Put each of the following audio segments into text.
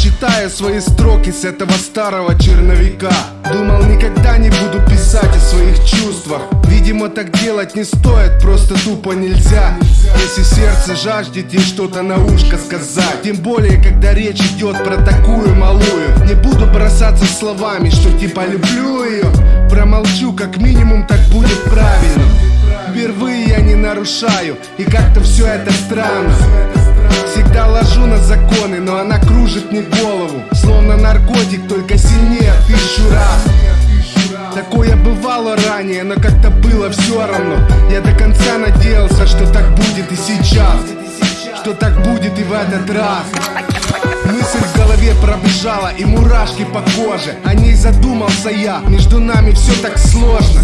читаю свои строки с этого старого черновика. Думал никогда не буду писать о своих чувствах. Видимо так делать не стоит, просто тупо нельзя. Если сердце жаждет ей что-то на ушко сказать. Тем более, когда речь идет про такую малую. Не буду бросаться словами, что типа люблю ее Промолчу, как минимум так будет правильно. Впервые я не нарушаю, и как-то все это странно Всегда ложу на законы, но она кружит мне голову. Словно наркотик, только сильнее тысячу раз. Такое бывало ранее, но как-то было все равно. Я до конца надеялся, что так будет и сейчас. Что так будет и в этот раз. Мысль в голове пробежала и мурашки по коже. О ней задумался я, между нами все так сложно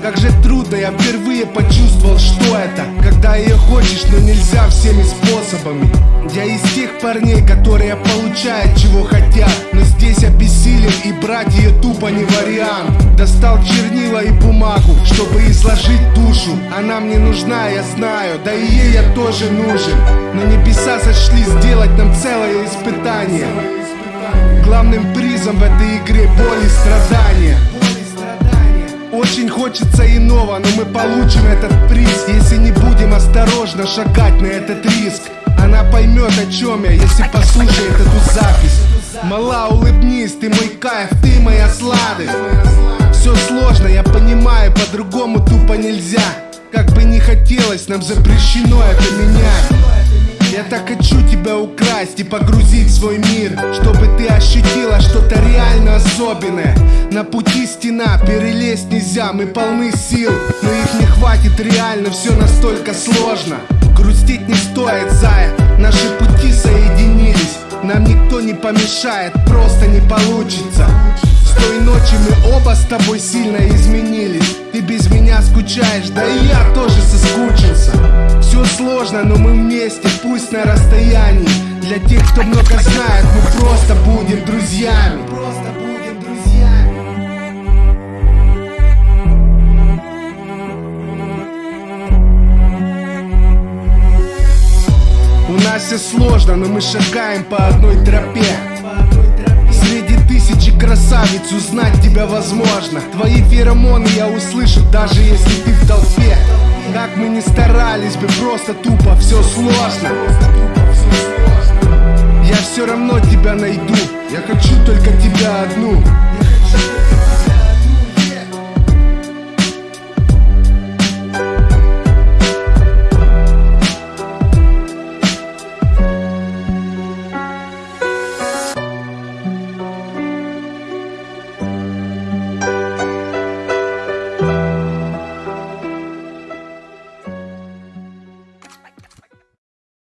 как же трудно, я впервые почувствовал, что это. Когда ее хочешь, но нельзя всеми способами. Я из тех парней, которые получают, чего хотят. Но здесь обессилен и брать ее тупо не вариант. Достал чернила и бумагу, чтобы изложить душу. Она мне нужна, я знаю, да и ей я тоже нужен. Но небеса сошли сделать нам целое испытание. Главным призом в этой игре боль и страдания хочется иного, но мы получим этот приз. Если не будем осторожно шагать на этот риск Она поймет о чем я, если послушает эту запись. Мала, улыбнись, ты мой кайф, ты моя сладость. Все сложно, я понимаю, по-другому тупо нельзя. Как бы не хотелось, нам запрещено это менять. Я так хочу тебя украсть и погрузить в свой мир Чтобы особенное. На пути стена, перелезть нельзя, мы полны сил. Но их не хватит реально, все настолько сложно. Грустить не стоит, зая, наши пути соединились. Нам никто не помешает, просто не получится. С той ночи мы оба с тобой сильно изменились. Ты без меня скучаешь, да и я тоже соскучился. Все сложно, но мы вместе, пусть на расстоянии. Для тех, кто много знает, мы просто будем друзьями. У нас все сложно, но мы шагаем по одной тропе. Среди тысячи красавиц узнать тебя возможно. Твои феромоны я услышу, даже если ты в толпе. Как мы не старались бы, просто тупо все сложно. Я все равно тебя найду, я хочу только тебя одну